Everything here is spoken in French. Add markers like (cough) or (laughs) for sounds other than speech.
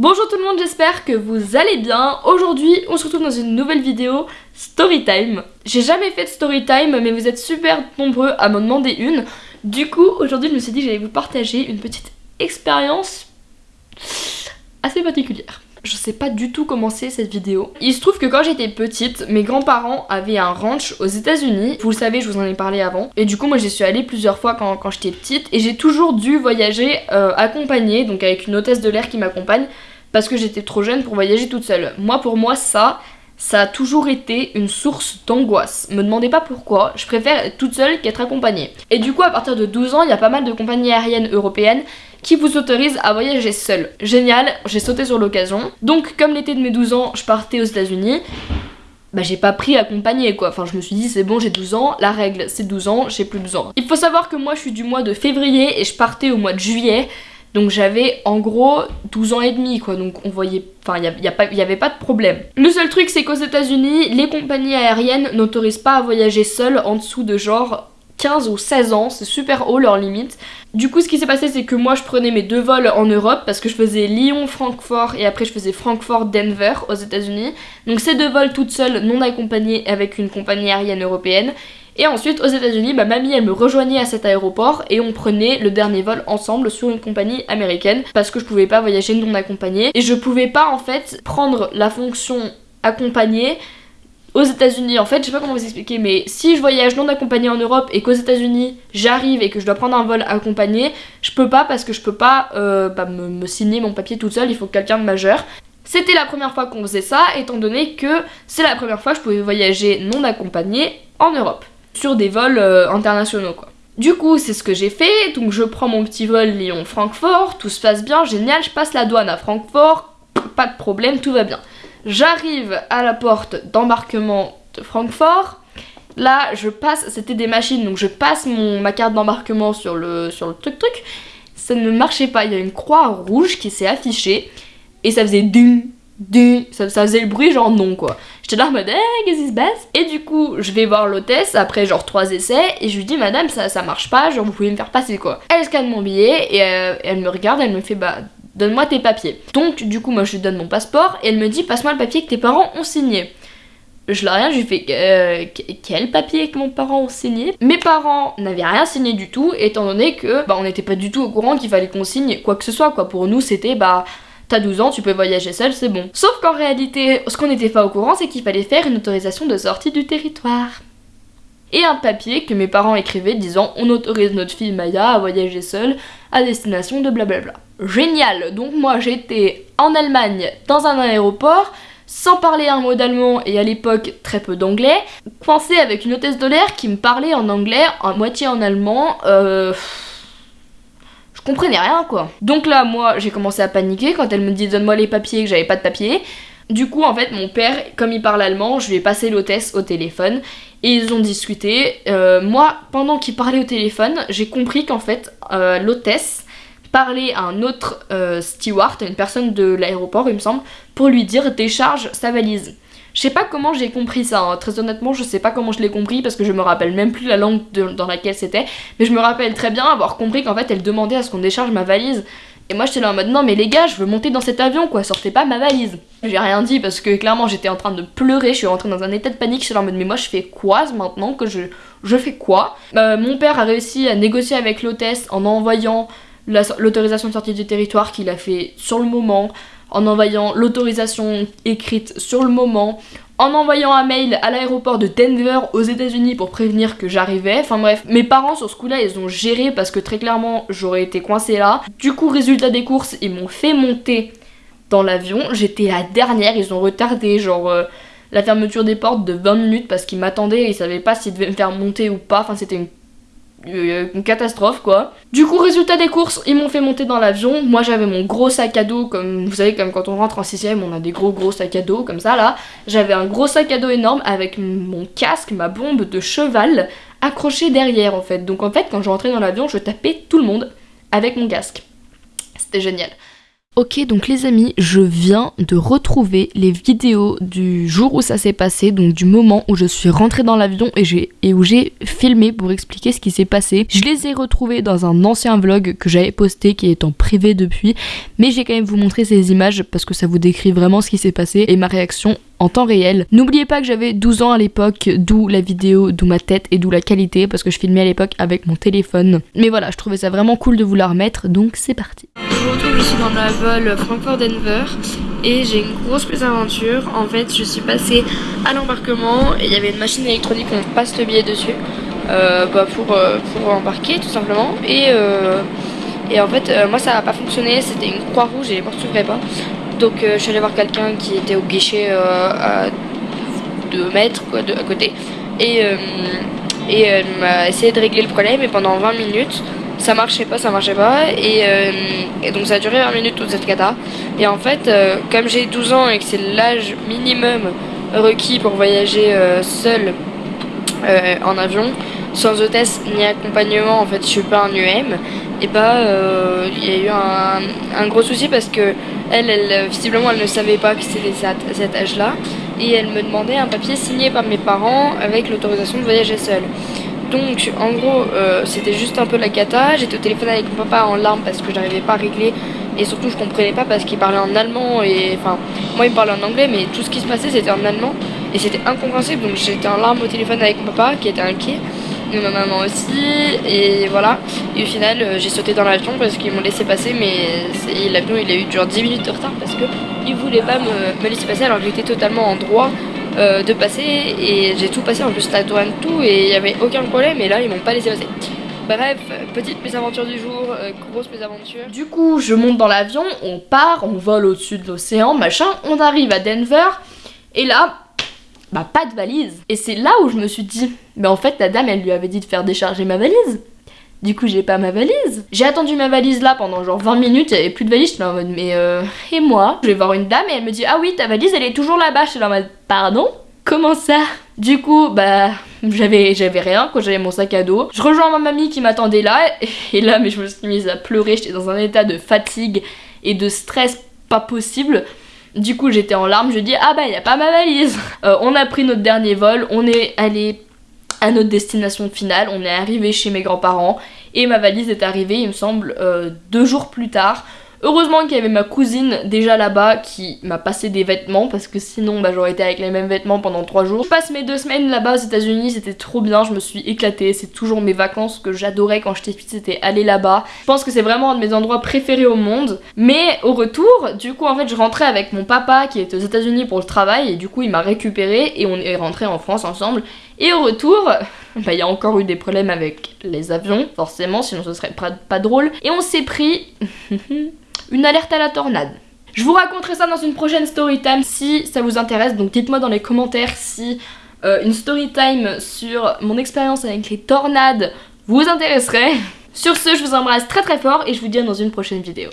Bonjour tout le monde, j'espère que vous allez bien. Aujourd'hui, on se retrouve dans une nouvelle vidéo Storytime. J'ai jamais fait de Storytime, mais vous êtes super nombreux à m'en demander une. Du coup, aujourd'hui, je me suis dit que j'allais vous partager une petite expérience assez particulière. Je sais pas du tout comment c'est cette vidéo. Il se trouve que quand j'étais petite, mes grands-parents avaient un ranch aux états unis Vous le savez, je vous en ai parlé avant. Et du coup, moi j'y suis allée plusieurs fois quand, j'étais petite. Et j'ai toujours dû voyager euh, accompagnée, donc avec une hôtesse de l'air qui m'accompagne, parce que j'étais trop jeune pour voyager toute seule. Moi, pour moi, ça, ça a toujours été une source d'angoisse. Me demandez pas pourquoi, je préfère être toute seule qu'être accompagnée. Et du coup, à partir de 12 ans, il y a pas mal de compagnies aériennes européennes qui vous autorisent à voyager seule. Génial, j'ai sauté sur l'occasion. Donc, comme l'été de mes 12 ans, je partais aux États-Unis. Bah j'ai pas pris accompagné quoi, enfin je me suis dit c'est bon j'ai 12 ans, la règle c'est 12 ans, j'ai plus besoin. Il faut savoir que moi je suis du mois de février et je partais au mois de juillet, donc j'avais en gros 12 ans et demi quoi, donc on voyait, enfin il n'y avait pas de problème. Le seul truc c'est qu'aux états unis les compagnies aériennes n'autorisent pas à voyager seul en dessous de genre 15 ou 16 ans, c'est super haut leur limite. Du coup ce qui s'est passé c'est que moi je prenais mes deux vols en Europe parce que je faisais Lyon-Francfort et après je faisais Francfort-Denver aux états unis Donc ces deux vols toutes seules, non accompagnées avec une compagnie aérienne européenne. Et ensuite, aux États-Unis, ma mamie elle me rejoignait à cet aéroport et on prenait le dernier vol ensemble sur une compagnie américaine parce que je pouvais pas voyager non accompagnée. Et je pouvais pas en fait prendre la fonction accompagnée aux États-Unis, en fait, je sais pas comment vous expliquer, mais si je voyage non accompagné en Europe et qu'aux États-Unis j'arrive et que je dois prendre un vol accompagné, je peux pas parce que je peux pas euh, bah, me, signer mon papier toute seule, il faut quelqu'un de majeur. C'était la première fois qu'on faisait ça, étant donné que c'est la première fois que je pouvais voyager non accompagné en Europe sur des vols euh, internationaux quoi. Du coup, c'est ce que j'ai fait, donc je prends mon petit vol Lyon-Francfort, tout se passe bien, génial, je passe la douane à Francfort, pas de problème, tout va bien. J'arrive à la porte d'embarquement de Francfort, là je passe, c'était des machines, donc je passe mon, ma carte d'embarquement sur le, sur le truc truc, ça ne marchait pas, il y a une croix rouge qui s'est affichée, et ça faisait ding, ding, ça, ça faisait le bruit genre non quoi. J'étais là en mode, eh, qu'est-ce qui se passe? Et du coup, je vais voir l'hôtesse après genre trois essais et je lui dis, madame, ça, ça marche pas, genre vous pouvez me faire passer quoi. Elle scanne mon billet et euh, elle me regarde, elle me fait, bah, donne-moi tes papiers. Donc, du coup, moi je lui donne mon passeport et elle me dit, passe-moi le papier que tes parents ont signé. Je l'ai rien, je lui fais euh, quel papier que mon parent ont signé? Mes parents n'avaient rien signé du tout, étant donné que bah, on n'était pas du tout au courant qu'il fallait qu'on signe quoi que ce soit quoi. Pour nous, c'était bah t'as 12 ans, tu peux voyager seul, c'est bon. Sauf qu'en réalité, ce qu'on n'était pas au courant, c'est qu'il fallait faire une autorisation de sortie du territoire. Et un papier que mes parents écrivaient disant on autorise notre fille Maya à voyager seule à destination de blablabla. Génial Donc moi j'étais en Allemagne dans un aéroport sans parler un mot d'allemand et à l'époque très peu d'anglais, coincée avec une hôtesse de l'air qui me parlait en anglais, à moitié en allemand, euh comprenais rien quoi. Donc là, moi, j'ai commencé à paniquer quand elle me dit donne-moi les papiers, que j'avais pas de papiers. Du coup, en fait, mon père, comme il parle allemand, je lui ai passé l'hôtesse au téléphone et ils ont discuté. Euh, moi, pendant qu'il parlait au téléphone, j'ai compris qu'en fait, euh, l'hôtesse parlait à un autre euh, steward, une personne de l'aéroport, il me semble, pour lui dire décharge sa valise. Je sais pas comment j'ai compris ça, hein. très honnêtement je sais pas comment je l'ai compris parce que je me rappelle même plus la langue dans laquelle c'était, mais je me rappelle très bien avoir compris qu'en fait elle demandait à ce qu'on décharge ma valise. Et moi j'étais là en mode non mais les gars je veux monter dans cet avion quoi, sortez pas ma valise. J'ai rien dit parce que clairement j'étais en train de pleurer, je suis rentrée dans un état de panique, je suis là en mode mais moi je fais quoi maintenant que je, je fais quoi? Euh, Mon père a réussi à négocier avec l'hôtesse en envoyant l'autorisation de sortie du territoire qu'il a fait sur le moment, en envoyant l'autorisation écrite sur le moment, en envoyant un mail à l'aéroport de Denver aux États-Unis pour prévenir que j'arrivais. Enfin bref, mes parents sur ce coup-là, ils ont géré parce que très clairement, j'aurais été coincée là. Du coup, résultat des courses, ils m'ont fait monter dans l'avion. J'étais la dernière, ils ont retardé genre euh, la fermeture des portes de 20 minutes parce qu'ils m'attendaient et ils savaient pas s'ils devaient me faire monter ou pas. Enfin, c'était une une catastrophe quoi. Du coup résultat des courses, ils m'ont fait monter dans l'avion. Moi j'avais mon gros sac à dos comme vous savez comme quand on rentre en 6ème on a des gros gros sacs à dos comme ça là. J'avais un gros sac à dos énorme avec mon casque, ma bombe de cheval accrochée derrière en fait. Donc en fait quand je rentrais dans l'avion je tapais tout le monde avec mon casque. C'était génial. Ok donc les amis, je viens de retrouver les vidéos du jour où ça s'est passé, donc du moment où je suis rentrée dans l'avion et, où j'ai filmé pour expliquer ce qui s'est passé. Je les ai retrouvés dans un ancien vlog que j'avais posté qui est en privé depuis, mais j'ai quand même vous montrer ces images parce que ça vous décrit vraiment ce qui s'est passé et ma réaction en temps réel. N'oubliez pas que j'avais 12 ans à l'époque, d'où la vidéo, d'où ma tête et d'où la qualité parce que je filmais à l'époque avec mon téléphone. Mais voilà, je trouvais ça vraiment cool de vous la remettre, donc c'est parti. Je vous retrouve ici dans le vol Francfort-Denver et j'ai une grosse aventure. En fait, je suis passée à l'embarquement et il y avait une machine électronique, on passe le billet dessus euh, bah, pour, euh, pour embarquer tout simplement. Et, euh, et en fait, moi ça n'a pas fonctionné, c'était une croix rouge et les portes s'ouvraient pas. Donc je suis allée voir quelqu'un qui était au guichet à 2 mètres quoi, de, à côté. Et, et elle m'a essayé de régler le problème et pendant 20 minutes ça marchait pas, ça marchait pas. Euh, et, donc ça a duré 20 minutes toute cette cata. Et en fait, euh, comme j'ai 12 ans et que c'est l'âge minimum requis pour voyager euh, seul en avion, sans hôtesse ni accompagnement, en fait je suis pas un UM, et bah il y a eu un, gros souci parce que elle, visiblement elle ne savait pas que c'était cet âge là et elle me demandait un papier signé par mes parents avec l'autorisation de voyager seule. Donc en gros euh, c'était juste un peu la cata, j'étais au téléphone avec mon papa en larmes parce que j'arrivais pas à régler. Et surtout je comprenais pas parce qu'il parlait en allemand et enfin moi il me parlait en anglais mais tout ce qui se passait c'était en allemand. Et c'était incompréhensible donc j'étais en larmes au téléphone avec mon papa qui était inquiet et ma maman aussi. Et voilà. Et au final euh, j'ai sauté dans l'avion parce qu'ils m'ont laissé passer mais l'avion il a eu genre 10 minutes de retard parce que ils voulaient pas me, me laisser passer alors que j'étais totalement en droit euh, de passer et j'ai tout passé en plus la douane tout et il n'y avait aucun problème et là ils m'ont pas laissé passer. Bref, petite mésaventure du jour, euh, grosse mésaventure. Du coup, je monte dans l'avion, on part, on vole au-dessus de l'océan, machin, on arrive à Denver et là, bah pas de valise. Et c'est là où je me suis dit, mais en fait la dame elle lui avait dit de faire décharger ma valise. Du coup, j'ai pas ma valise. J'ai attendu ma valise là pendant genre 20 minutes, il plus de valise. J'étais en mode, mais euh, et moi? Je vais voir une dame et elle me dit, ah oui, ta valise elle est toujours là-bas. J'étais en mode, pardon? Comment ça? Du coup, bah, j'avais rien quand j'avais mon sac à dos. Je rejoins ma mamie qui m'attendait là et là, mais je me suis mise à pleurer. J'étais dans un état de fatigue et de stress pas possible. Du coup, j'étais en larmes. Je dis, ah bah, y a pas ma valise. Euh, on a pris notre dernier vol. On est allé à notre destination finale. On est arrivé chez mes grands-parents et ma valise est arrivée, il me semble, euh, deux jours plus tard. Heureusement qu'il y avait ma cousine déjà là-bas qui m'a passé des vêtements parce que sinon bah, j'aurais été avec les mêmes vêtements pendant trois jours. Je passe mes deux semaines là-bas aux états unis c'était trop bien, je me suis éclatée, c'est toujours mes vacances que j'adorais quand j'étais petite, c'était aller là-bas. Je pense que c'est vraiment un de mes endroits préférés au monde. Mais au retour, du coup en fait je rentrais avec mon papa qui était aux états unis pour le travail et du coup il m'a récupéré et on est rentré en France ensemble. Et au retour, (laughs) bah, il y a encore eu des problèmes avec les avions, forcément, sinon ce serait pas, drôle. Et on s'est pris (laughs) une alerte à la tornade. Je vous raconterai ça dans une prochaine story time si ça vous intéresse, donc dites-moi dans les commentaires si euh, une story time sur mon expérience avec les tornades vous intéresserait. (laughs) Sur ce, je vous embrasse très très fort et je vous dis à dans une prochaine vidéo.